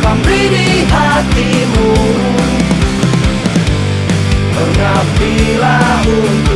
Pamri di hatimu. Pengabdilah untuk